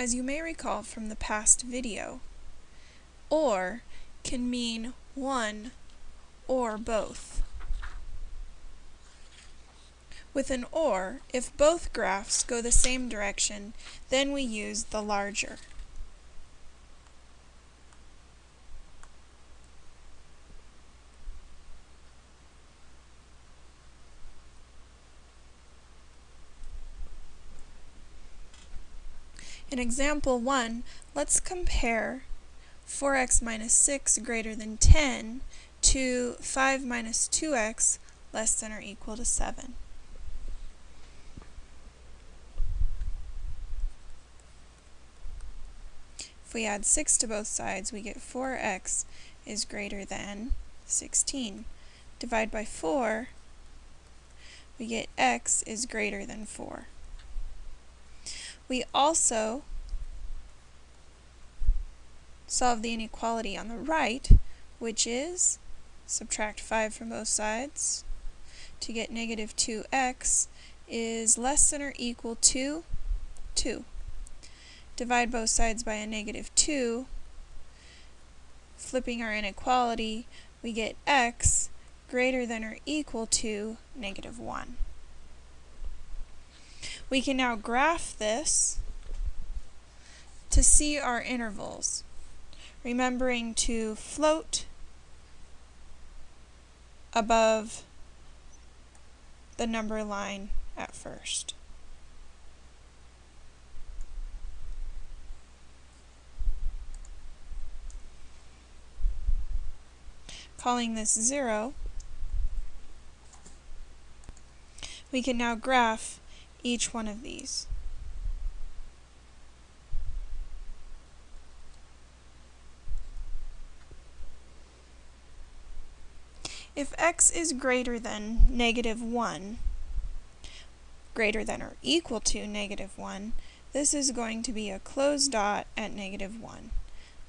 as you may recall from the past video, or can mean one or both. With an or, if both graphs go the same direction, then we use the larger. In example 1, let's compare 4x minus 6 greater than 10 to 5 minus 2x less than or equal to 7. If we add 6 to both sides, we get 4x is greater than 16. Divide by 4, we get x is greater than 4. We also solve the inequality on the right, which is subtract 5 from both sides to get negative 2x is less than or equal to 2. Divide both sides by a negative 2. Flipping our inequality, we get x greater than or equal to negative 1. We can now graph this to see our intervals, remembering to float above the number line at first. Calling this 0, we can now graph each one of these. If x is greater than negative 1, greater than or equal to negative 1, this is going to be a closed dot at negative 1.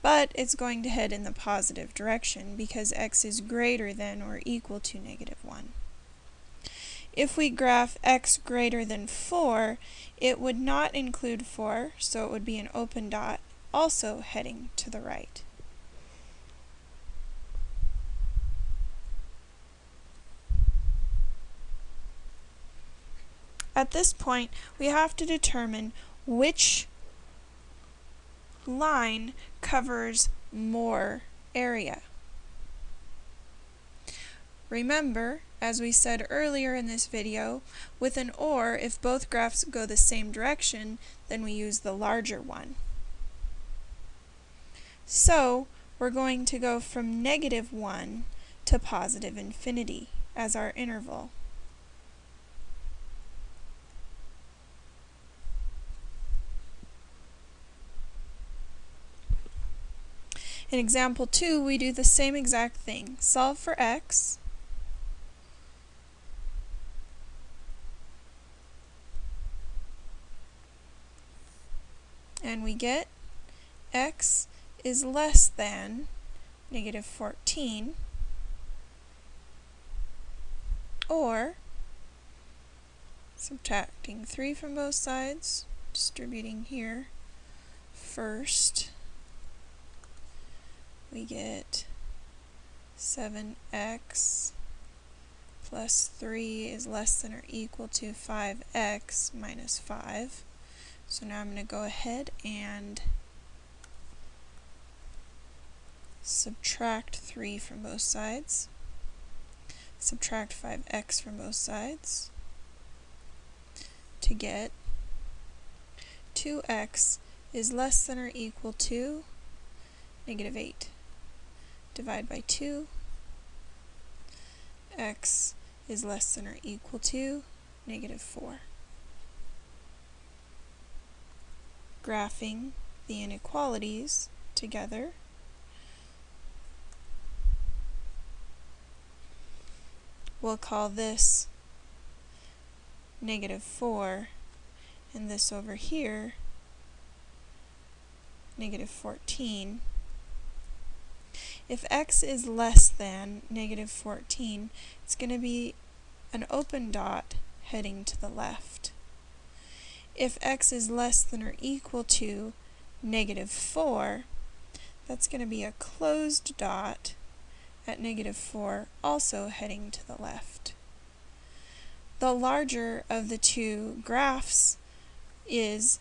But it's going to head in the positive direction because x is greater than or equal to negative 1. If we graph x greater than 4, it would not include 4, so it would be an open dot, also heading to the right. At this point, we have to determine which line covers more area. Remember, as we said earlier in this video, with an OR, if both graphs go the same direction, then we use the larger one. So, we're going to go from negative 1 to positive infinity as our interval. In example 2, we do the same exact thing. Solve for x, and we get x is less than negative 14 or subtracting 3 from both sides, distributing here first, we get 7x plus 3 is less than or equal to 5x minus 5. So now I'm going to go ahead and subtract 3 from both sides, subtract 5x from both sides to get 2x is less than or equal to negative 8. Divide by 2, x is less than or equal to negative 4. Graphing the inequalities together. We'll call this negative 4 and this over here negative 14. If x is less than negative 14, it's going to be an open dot heading to the left. If x is less than or equal to negative 4, that's going to be a closed dot at negative 4, also heading to the left. The larger of the two graphs is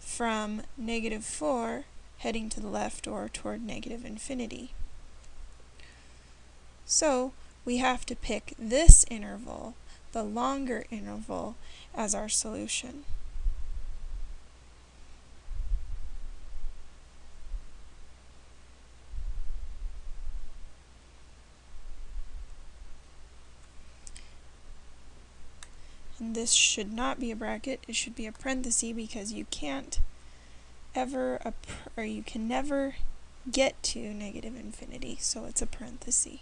from negative 4 heading to the left or toward negative infinity. So we have to pick this interval, the longer interval, as our solution. And this should not be a bracket, it should be a parenthesis because you can't ever, or you can never get to negative infinity, so it's a parenthesis.